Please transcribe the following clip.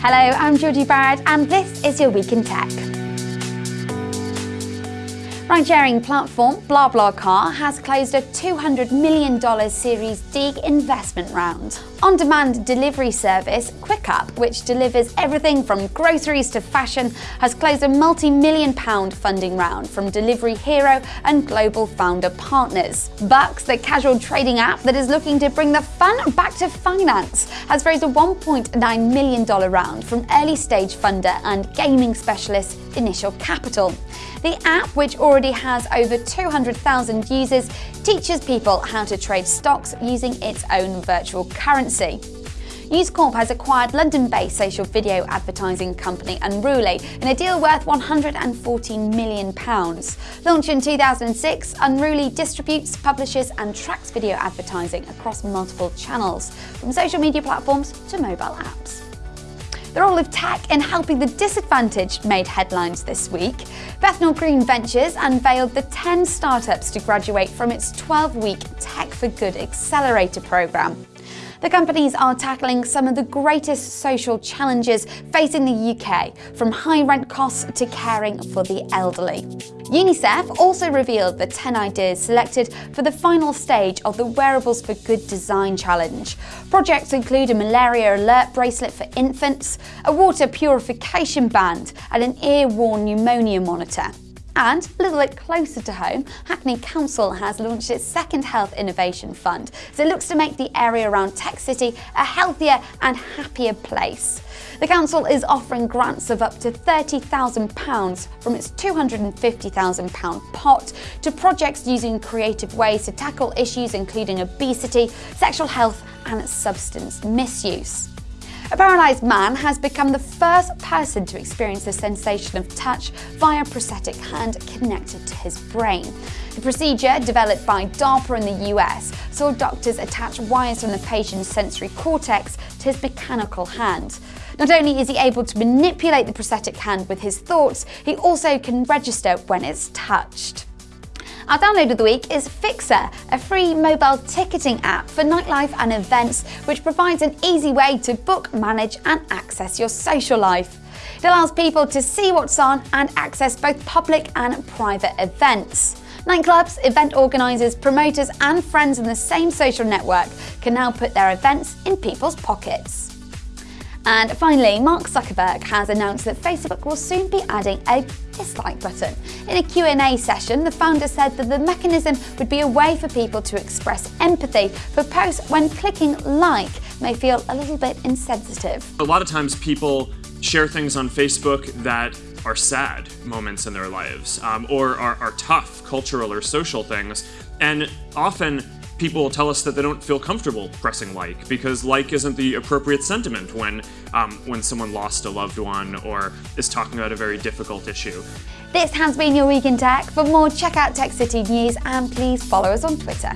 Hello, I'm Georgie Barrett and this is your Week in Tech. Ride-sharing platform BlaBlaCar has closed a $200 million Series D investment round. On-demand delivery service Quiqup, which delivers everything from groceries to fashion, has closed a multi-million pound funding round from Delivery Hero and global founder partners. Bux, the casual trading app that is looking to bring the fun back to finance, has raised a $1.9 million round from early-stage funder and gaming specialist Initial Capital. The app, which already has over 200,000 users, teaches people how to trade stocks using its own virtual currency. News Corp has acquired London-based social video advertising company Unruly in a deal worth £114 million. Launched in 2006, Unruly distributes, publishes and tracks video advertising across multiple channels, from social media platforms to mobile apps. The role of tech in helping the disadvantaged made headlines this week. Bethnal Green Ventures unveiled the 10 startups to graduate from its 12-week Tech for Good Accelerator programme. The companies are tackling some of the greatest social challenges facing the UK, from high rent costs to caring for the elderly. UNICEF also revealed the 10 ideas selected for the final stage of the Wearables for Good Design Challenge. Projects include a malaria alert bracelet for infants, a water purification band, and an ear-worn pneumonia monitor. And a little bit closer to home, Hackney Council has launched its second Health Innovation Fund. So it looks to make the area around Tech City a healthier and happier place. The council is offering grants of up to £30,000 from its £250,000 pot to projects using creative ways to tackle issues including obesity, sexual health and substance misuse. A paralysed man has become the first person to experience the sensation of touch via a prosthetic hand connected to his brain. The procedure, developed by DARPA in the US, saw doctors attach wires from the patient's sensory cortex to his mechanical hand. Not only is he able to manipulate the prosthetic hand with his thoughts, he also can register when it's touched. Our download of the week is Fixr, a free mobile ticketing app for nightlife and events which provides an easy way to book, manage and access your social life. It allows people to see what's on and access both public and private events. Nightclubs, event organisers, promoters and friends in the same social network can now put their events in people's pockets. And finally, Mark Zuckerberg has announced that Facebook will soon be adding a dislike button. In a Q&A session, the founder said that the mechanism would be a way for people to express empathy for posts when clicking like may feel a little bit insensitive. A lot of times people share things on Facebook that are sad moments in their lives um, or are, are tough cultural or social things. And often people tell us that they don't feel comfortable pressing like because like isn't the appropriate sentiment when um, when someone lost a loved one or is talking about a very difficult issue. This has been your Week in Tech. For more, check out Tech City News and please follow us on Twitter.